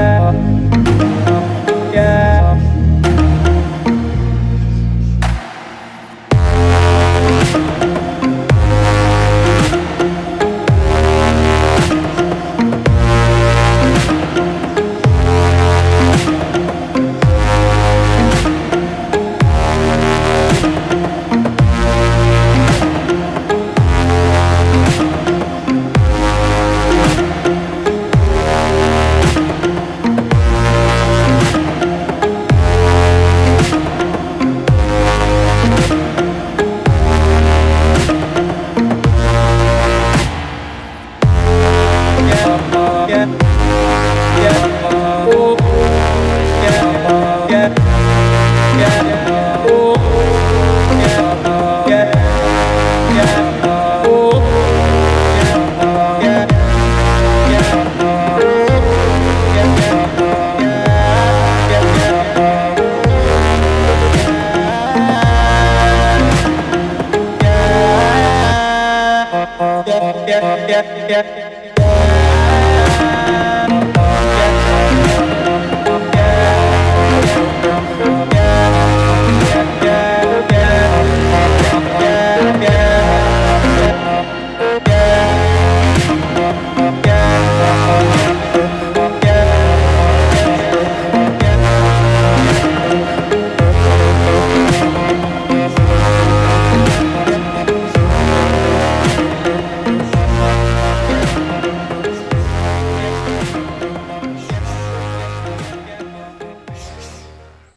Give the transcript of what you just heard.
yeah. yeah, yeah, yeah.